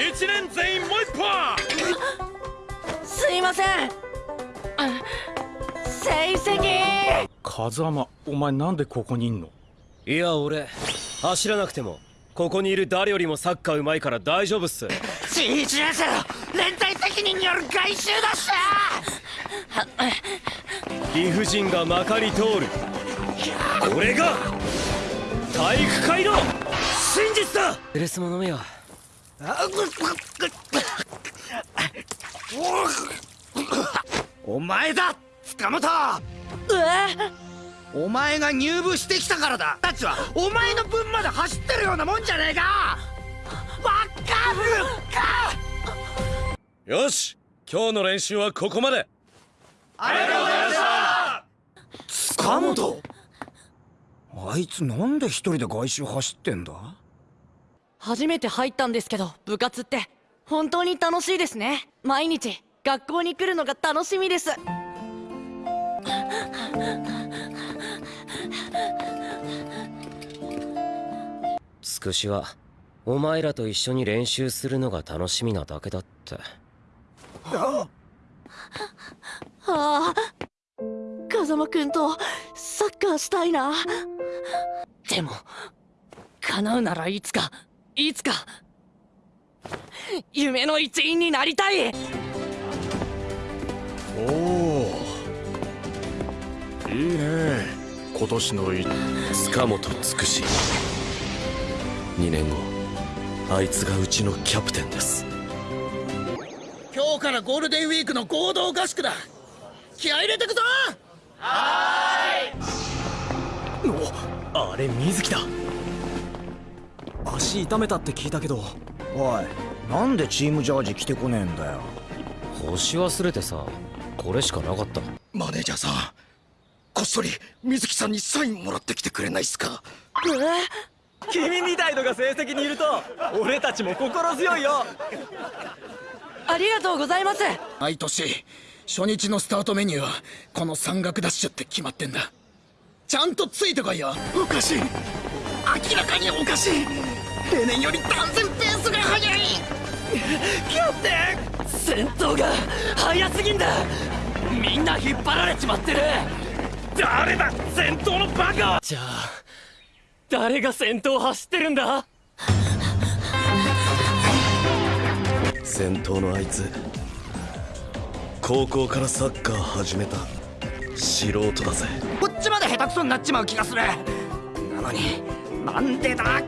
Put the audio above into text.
一年全員もう一本。すいません。成績。風間お前なんでここにいんの？いや俺走らなくてもここにいる誰よりもサッカーうまいから大丈夫っす。新一年生の連帯責任による外周だし理不尽がまかり通る。これが体育会の真実だ。レスも飲めよお前だ塚本。え？お前が入部してきたからだ。たちはお前の分まで走ってるようなもんじゃねえか。わかるか。よし今日の練習はここまで。ありがとうございました。塚本あいつなんで一人で外周走ってんだ？初めて入ったんですけど部活って本当に楽しいですね。毎日学校に来るのが楽しみです。つくしはお前らと一緒に練習するのが楽しみなだけだって。ああ。風間くんとサッカーしたいな。でも叶うならいつかいつか夢の一員になりたい。おおいいね。今年のい塚本つくし2年後あいつがうちのキャプテンです。今日からゴールデンウィークの合同合宿だ。気合入れてくぞ。あれ水木だ足痛めたって聞いたけど。おいなんでチームジャージ着てこねえんだよ。干し忘れてさこれしかなかった。マネージャーさんこっそり水木さんにサインもらってきてくれないっすか？君みたいのが成績にいると俺たちも心強いよ。ありがとうございます。毎年初日のスタートメニューはこの山岳ダッシュって決まってんだ。ちゃんとついてこいよ。おかしい。明らかにおかしい例年より断然ペースが速い。キャプテン戦闘が早すぎんだ。みんな引っ張られちまってる。誰だ先頭のバカじゃあ誰が先頭走ってるんだ。先頭のあいつ高校からサッカー始めた。素人だぜ。こっちまで下手くそになっちまう気がする。なのになんでだ？